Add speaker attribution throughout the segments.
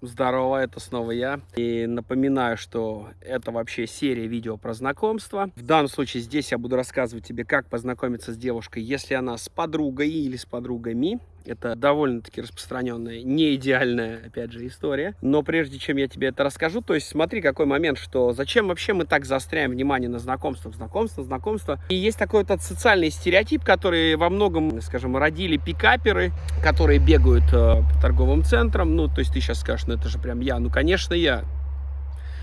Speaker 1: Здорово, это снова я. И напоминаю, что это вообще серия видео про знакомство. В данном случае здесь я буду рассказывать тебе, как познакомиться с девушкой, если она с подругой или с подругами. Это довольно-таки распространенная, не идеальная, опять же, история. Но прежде чем я тебе это расскажу, то есть смотри, какой момент, что зачем вообще мы так заостряем внимание на знакомствах, знакомство, знакомство. И есть такой вот социальный стереотип, который во многом, скажем, родили пикаперы, которые бегают э, по торговым центрам. Ну, то есть ты сейчас скажешь, ну это же прям я. Ну, конечно, я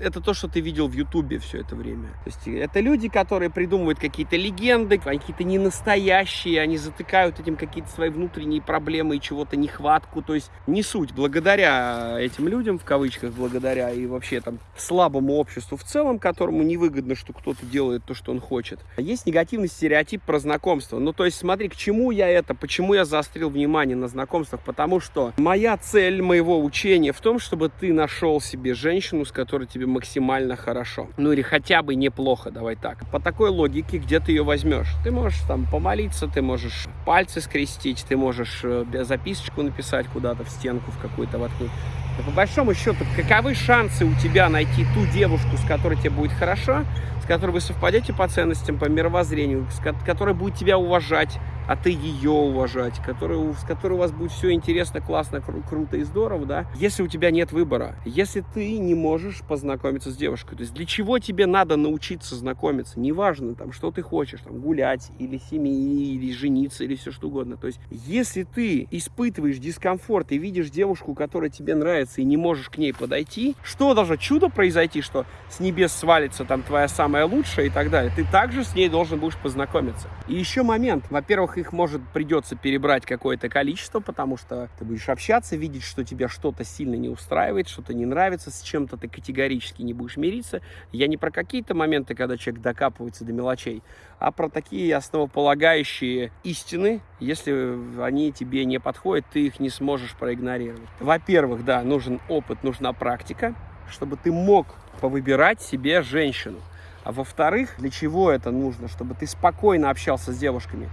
Speaker 1: это то, что ты видел в Ютубе все это время. То есть это люди, которые придумывают какие-то легенды, какие-то не настоящие, они затыкают этим какие-то свои внутренние проблемы и чего-то нехватку. То есть не суть. Благодаря этим людям, в кавычках, благодаря и вообще там слабому обществу в целом, которому невыгодно, что кто-то делает то, что он хочет. Есть негативный стереотип про знакомство. Ну, то есть смотри, к чему я это, почему я заострил внимание на знакомствах, потому что моя цель моего учения в том, чтобы ты нашел себе женщину, с которой тебе максимально хорошо. Ну или хотя бы неплохо, давай так. По такой логике, где ты ее возьмешь? Ты можешь там помолиться, ты можешь пальцы скрестить, ты можешь э, записочку написать куда-то в стенку, в какую-то воткнуть. Но по большому счету, каковы шансы у тебя найти ту девушку, с которой тебе будет хорошо, с которой вы совпадете по ценностям, по мировоззрению, с которой будет тебя уважать, а ты ее уважать, который, с которой у вас будет все интересно, классно, кру круто и здорово, да, если у тебя нет выбора, если ты не можешь познакомиться с девушкой, то есть для чего тебе надо научиться знакомиться, неважно, там, что ты хочешь, там, гулять, или семьи, или жениться, или все что угодно, то есть если ты испытываешь дискомфорт и видишь девушку, которая тебе нравится, и не можешь к ней подойти, что должно чудо произойти, что с небес свалится там твоя самая лучшая и так далее, ты также с ней должен будешь познакомиться. И еще момент, во-первых, их может придется перебрать какое-то количество, потому что ты будешь общаться, видеть, что тебя что-то сильно не устраивает, что-то не нравится, с чем-то ты категорически не будешь мириться. Я не про какие-то моменты, когда человек докапывается до мелочей, а про такие основополагающие истины, если они тебе не подходят, ты их не сможешь проигнорировать. Во-первых, да, нужен опыт, нужна практика, чтобы ты мог повыбирать себе женщину. А во-вторых, для чего это нужно? Чтобы ты спокойно общался с девушками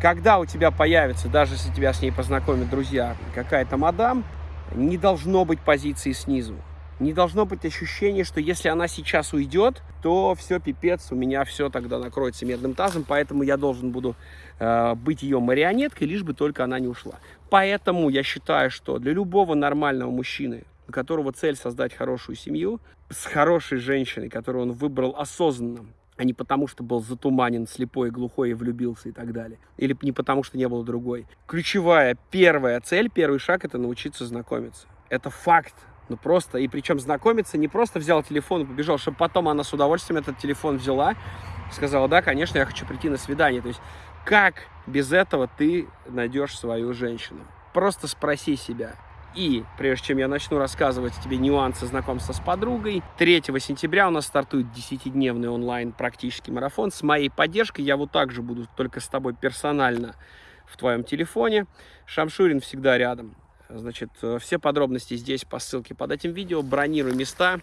Speaker 1: когда у тебя появится, даже если тебя с ней познакомят друзья, какая-то мадам, не должно быть позиции снизу. Не должно быть ощущения, что если она сейчас уйдет, то все, пипец, у меня все тогда накроется медным тазом, поэтому я должен буду э, быть ее марионеткой, лишь бы только она не ушла. Поэтому я считаю, что для любого нормального мужчины, у которого цель создать хорошую семью, с хорошей женщиной, которую он выбрал осознанно, а не потому, что был затуманен, слепой, глухой и влюбился и так далее. Или не потому, что не было другой. Ключевая, первая цель, первый шаг – это научиться знакомиться. Это факт. Ну просто, и причем знакомиться не просто взял телефон и побежал, чтобы потом она с удовольствием этот телефон взяла, сказала, да, конечно, я хочу прийти на свидание. То есть как без этого ты найдешь свою женщину? Просто спроси себя, и прежде чем я начну рассказывать тебе нюансы знакомства с подругой, 3 сентября у нас стартует 10-дневный онлайн практический марафон. С моей поддержкой я вот так же буду только с тобой персонально в твоем телефоне. Шамшурин всегда рядом. Значит, э, все подробности здесь по ссылке под этим видео. Бронирую места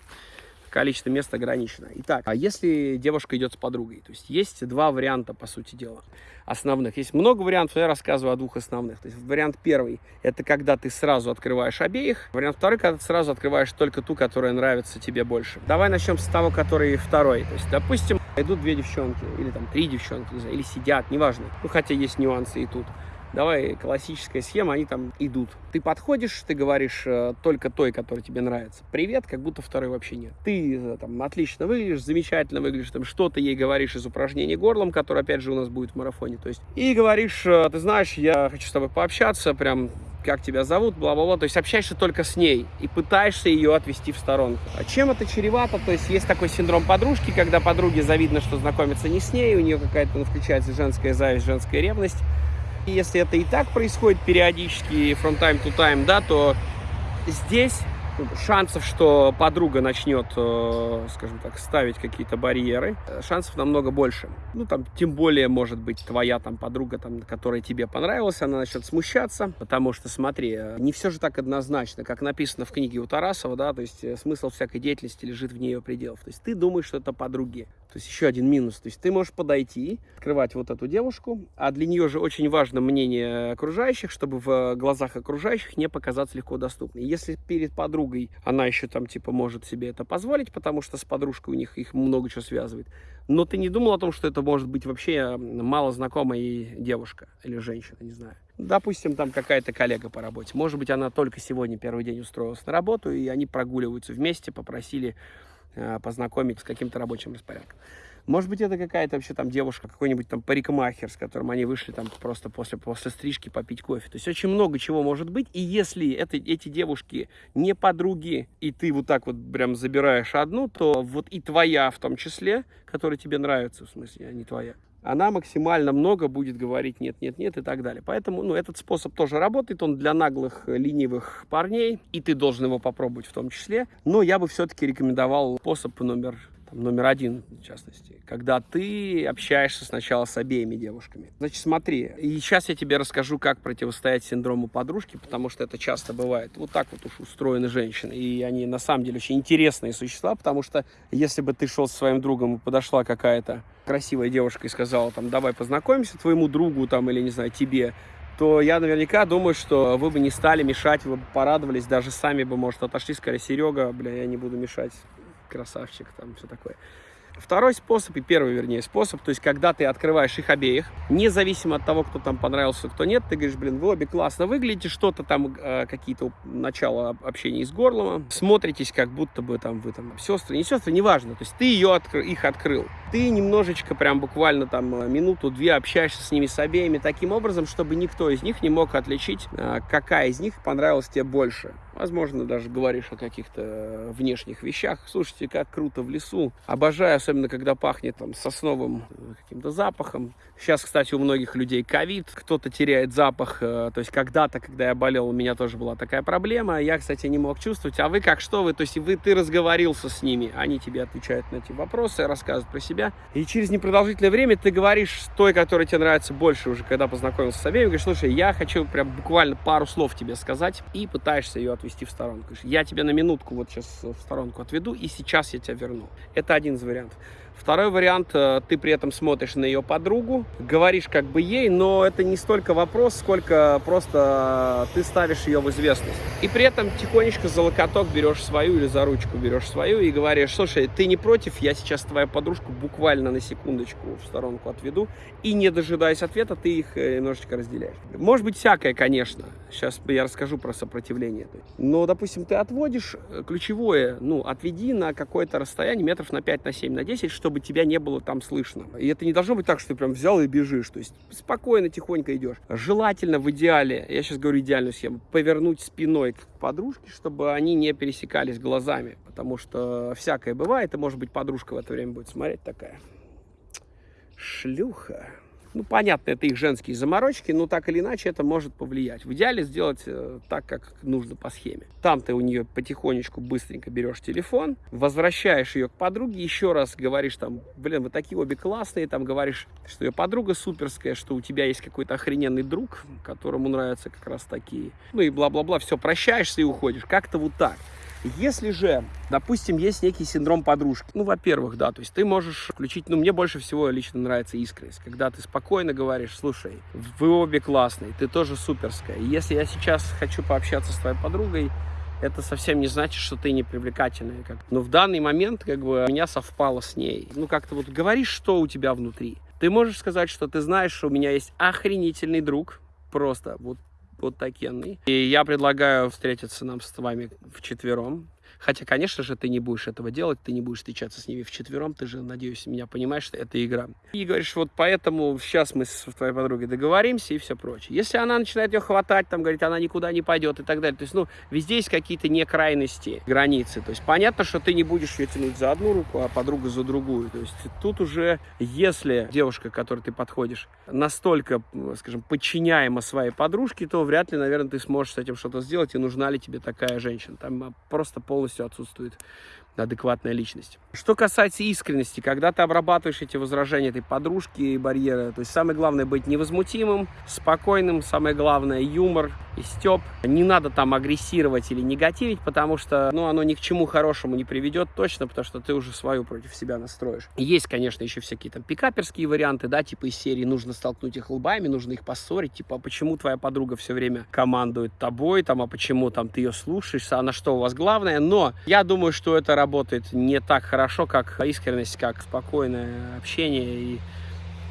Speaker 1: количество мест ограничено. Итак, а если девушка идет с подругой? То есть есть два варианта, по сути дела, основных. Есть много вариантов, я рассказываю о двух основных. То есть вариант первый, это когда ты сразу открываешь обеих. Вариант второй, когда ты сразу открываешь только ту, которая нравится тебе больше. Давай начнем с того, который второй. То есть, допустим, идут две девчонки, или там три девчонки, или сидят, неважно. Ну, хотя есть нюансы и тут давай классическая схема, они там идут. Ты подходишь, ты говоришь э, только той, которая тебе нравится. Привет, как будто второй вообще нет. Ты э, там отлично выглядишь, замечательно выглядишь, там что-то ей говоришь из упражнений горлом, которое опять же у нас будет в марафоне. То есть, и говоришь, э, ты знаешь, я хочу с тобой пообщаться, прям как тебя зовут, бла-бла-бла, то есть общаешься только с ней и пытаешься ее отвести в сторонку. А чем это чревато? То есть есть такой синдром подружки, когда подруге завидно, что знакомиться не с ней, у нее какая-то ну, включается женская зависть, женская ревность, если это и так происходит периодически, from time to time, да, то здесь шансов, что подруга начнет, э, скажем так, ставить какие-то барьеры, шансов намного больше. Ну, там, тем более, может быть, твоя там подруга, там, которая тебе понравилась, она начнет смущаться, потому что, смотри, не все же так однозначно, как написано в книге у Тарасова, да, то есть э, смысл всякой деятельности лежит вне ее пределов. То есть ты думаешь, что это подруги, То есть еще один минус. То есть ты можешь подойти, открывать вот эту девушку, а для нее же очень важно мнение окружающих, чтобы в глазах окружающих не показаться легко доступной. Если перед подругой она еще там типа может себе это позволить, потому что с подружкой у них их много чего связывает, но ты не думал о том, что это может быть вообще мало знакомая девушка или женщина, не знаю. Допустим, там какая-то коллега по работе. Может быть, она только сегодня первый день устроилась на работу, и они прогуливаются вместе, попросили познакомить с каким-то рабочим распорядком. Может быть, это какая-то вообще там девушка, какой-нибудь там парикмахер, с которым они вышли там просто после, после стрижки попить кофе. То есть очень много чего может быть. И если это, эти девушки не подруги, и ты вот так вот прям забираешь одну, то вот и твоя в том числе, которая тебе нравится, в смысле, а не твоя, она максимально много будет говорить нет, нет, нет и так далее. Поэтому ну, этот способ тоже работает, он для наглых, ленивых парней, и ты должен его попробовать в том числе. Но я бы все-таки рекомендовал способ номер номер один, в частности, когда ты общаешься сначала с обеими девушками. Значит, смотри, и сейчас я тебе расскажу, как противостоять синдрому подружки, потому что это часто бывает. Вот так вот уж устроены женщины, и они на самом деле очень интересные существа, потому что если бы ты шел со своим другом и подошла какая-то красивая девушка и сказала, там, давай познакомимся твоему другу, там, или, не знаю, тебе, то я наверняка думаю, что вы бы не стали мешать, вы бы порадовались, даже сами бы, может, отошли, сказали, Серега, бля, я не буду мешать красавчик, там все такое. Второй способ, и первый, вернее, способ, то есть, когда ты открываешь их обеих, независимо от того, кто там понравился, кто нет, ты говоришь, блин, вы обе классно выглядите, что-то там, э, какие-то начала общения с горлом, смотритесь, как будто бы там вы там сестры, не сестры, неважно, то есть, ты ее откр их открыл. Ты немножечко, прям буквально там э, минуту-две общаешься с ними с обеими таким образом, чтобы никто из них не мог отличить, э, какая из них понравилась тебе больше. Возможно, даже говоришь о каких-то внешних вещах. Слушайте, как круто в лесу. Обожаю, особенно когда пахнет там сосновым э, каким-то запахом. Сейчас, кстати, у многих людей ковид, кто-то теряет запах. Э, то есть когда-то, когда я болел, у меня тоже была такая проблема. Я, кстати, не мог чувствовать. А вы как, что вы? То есть вы, ты разговорился с ними, они тебе отвечают на эти вопросы, рассказывают про себя. И через непродолжительное время ты говоришь той, которая тебе нравится больше уже, когда познакомился с обеими, говоришь, слушай, я хочу прям буквально пару слов тебе сказать, и пытаешься ее ответить отвести в сторонку. Я тебя на минутку вот сейчас в сторонку отведу, и сейчас я тебя верну. Это один из вариантов. Второй вариант, э, ты при этом смотришь на ее подругу, говоришь как бы ей, но это не столько вопрос, сколько просто ты ставишь ее в известность. И при этом тихонечко за локоток берешь свою или за ручку берешь свою и говоришь, слушай, ты не против, я сейчас твою подружку буквально на секундочку в сторонку отведу, и не дожидаясь ответа, ты их э, немножечко разделяешь. Может быть всякое, конечно, сейчас я расскажу про сопротивление. Но, допустим, ты отводишь э, ключевое, ну, отведи на какое-то расстояние метров на 5, на 7, на 10, чтобы тебя не было там слышно. И это не должно быть так, что ты прям взял и бежишь. То есть спокойно, тихонько идешь. Желательно в идеале, я сейчас говорю идеальную схему, повернуть спиной к подружке, чтобы они не пересекались глазами. Потому что всякое бывает, и может быть подружка в это время будет смотреть такая. Шлюха. Ну, понятно, это их женские заморочки, но так или иначе это может повлиять. В идеале сделать э, так, как нужно по схеме. Там ты у нее потихонечку быстренько берешь телефон, возвращаешь ее к подруге, еще раз говоришь там, блин, вы такие обе классные, там говоришь, что ее подруга суперская, что у тебя есть какой-то охрененный друг, которому нравятся как раз такие. Ну и бла-бла-бла, все, прощаешься и уходишь. Как-то вот так. Если же, допустим, есть некий синдром подружки, ну, во-первых, да, то есть ты можешь включить, ну, мне больше всего лично нравится искренность, когда ты спокойно говоришь, слушай, вы обе классные, ты тоже суперская. Если я сейчас хочу пообщаться с твоей подругой, это совсем не значит, что ты не привлекательная. Как... Но в данный момент как бы у меня совпало с ней. Ну, как-то вот говоришь, что у тебя внутри. Ты можешь сказать, что ты знаешь, что у меня есть охренительный друг, просто вот вот такенный. И я предлагаю встретиться нам с вами в четвером. Хотя, конечно же, ты не будешь этого делать, ты не будешь встречаться с ними в четвером, ты же, надеюсь, меня понимаешь, что это игра. И говоришь, вот поэтому сейчас мы с твоей подругой договоримся и все прочее. Если она начинает ее хватать, там, говорит, она никуда не пойдет и так далее, то есть, ну, везде есть какие-то некрайности, границы. То есть, понятно, что ты не будешь ее тянуть за одну руку, а подруга за другую. То есть, тут уже, если девушка, к которой ты подходишь, настолько, скажем, подчиняема своей подружке, то вряд ли, наверное, ты сможешь с этим что-то сделать, и нужна ли тебе такая женщина. Там просто полностью отсутствует адекватная личность. Что касается искренности, когда ты обрабатываешь эти возражения этой подружки и барьеры, то есть самое главное быть невозмутимым, спокойным, самое главное юмор и степ. Не надо там агрессировать или негативить, потому что ну, оно ни к чему хорошему не приведет точно, потому что ты уже свою против себя настроишь. Есть, конечно, еще всякие там пикаперские варианты, да, типа из серии нужно столкнуть их лбами, нужно их поссорить, типа, а почему твоя подруга все время командует тобой, там, а почему там ты ее слушаешь, а на что у вас главное, но я думаю, что это работает не так хорошо, как искренность, как спокойное общение. И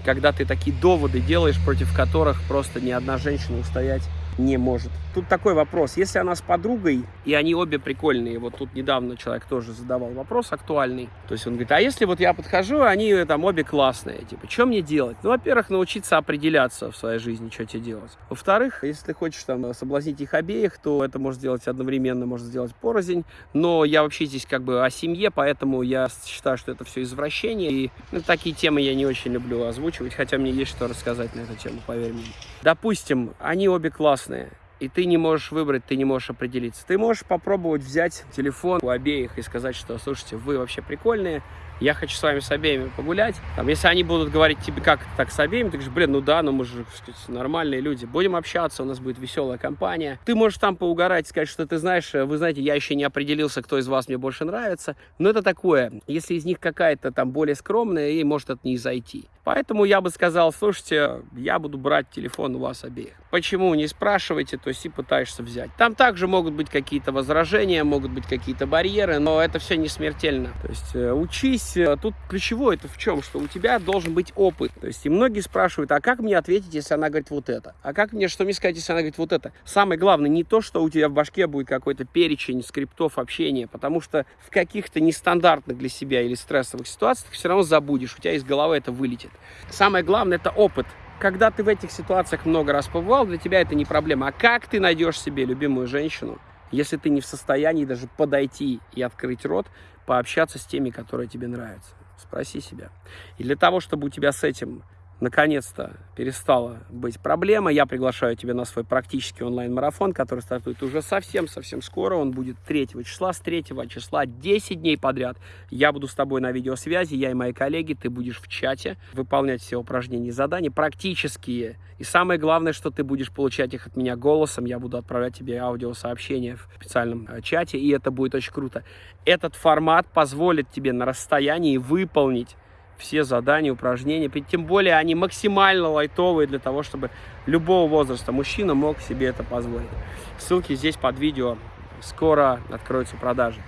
Speaker 1: когда ты такие доводы делаешь, против которых просто ни одна женщина устоять не может. Тут такой вопрос. Если она с подругой, и они обе прикольные, вот тут недавно человек тоже задавал вопрос актуальный. То есть он говорит, а если вот я подхожу, они там обе классные, типа, что мне делать? Ну, во-первых, научиться определяться в своей жизни, что тебе делать. Во-вторых, если ты хочешь там соблазнить их обеих, то это может сделать одновременно, может сделать порознь. Но я вообще здесь как бы о семье, поэтому я считаю, что это все извращение. И ну, такие темы я не очень люблю озвучивать, хотя мне есть что рассказать на эту тему, поверь мне. Допустим, они обе классные и ты не можешь выбрать, ты не можешь определиться. Ты можешь попробовать взять телефон у обеих и сказать, что, слушайте, вы вообще прикольные, я хочу с вами с обеими погулять. Там, если они будут говорить тебе, как так с обеими, ты говоришь, блин, ну да, ну мы же сказать, нормальные люди, будем общаться, у нас будет веселая компания. Ты можешь там поугарать, сказать, что ты знаешь, вы знаете, я еще не определился, кто из вас мне больше нравится. Но это такое, если из них какая-то там более скромная, ей может это не зайти. Поэтому я бы сказал, слушайте, я буду брать телефон у вас обеих. Почему, не спрашивайте, то есть и пытаешься взять. Там также могут быть какие-то возражения, могут быть какие-то барьеры, но это все не смертельно. То есть э, учись, э, тут ключевое это в чем, что у тебя должен быть опыт. То есть и многие спрашивают, а как мне ответить, если она говорит вот это? А как мне, что мне сказать, если она говорит вот это? Самое главное не то, что у тебя в башке будет какой-то перечень скриптов общения, потому что в каких-то нестандартных для себя или стрессовых ситуациях все равно забудешь, у тебя из головы это вылетит. Самое главное это опыт. Когда ты в этих ситуациях много раз побывал, для тебя это не проблема. А как ты найдешь себе любимую женщину, если ты не в состоянии даже подойти и открыть рот, пообщаться с теми, которые тебе нравятся? Спроси себя. И для того, чтобы у тебя с этим наконец-то перестала быть проблема. Я приглашаю тебя на свой практический онлайн-марафон, который стартует уже совсем-совсем скоро. Он будет 3 числа, с 3 числа 10 дней подряд. Я буду с тобой на видеосвязи, я и мои коллеги, ты будешь в чате выполнять все упражнения и задания, практические. И самое главное, что ты будешь получать их от меня голосом. Я буду отправлять тебе аудиосообщения в специальном э, чате, и это будет очень круто. Этот формат позволит тебе на расстоянии выполнить все задания, упражнения. Тем более они максимально лайтовые для того, чтобы любого возраста мужчина мог себе это позволить. Ссылки здесь под видео. Скоро откроются продажи.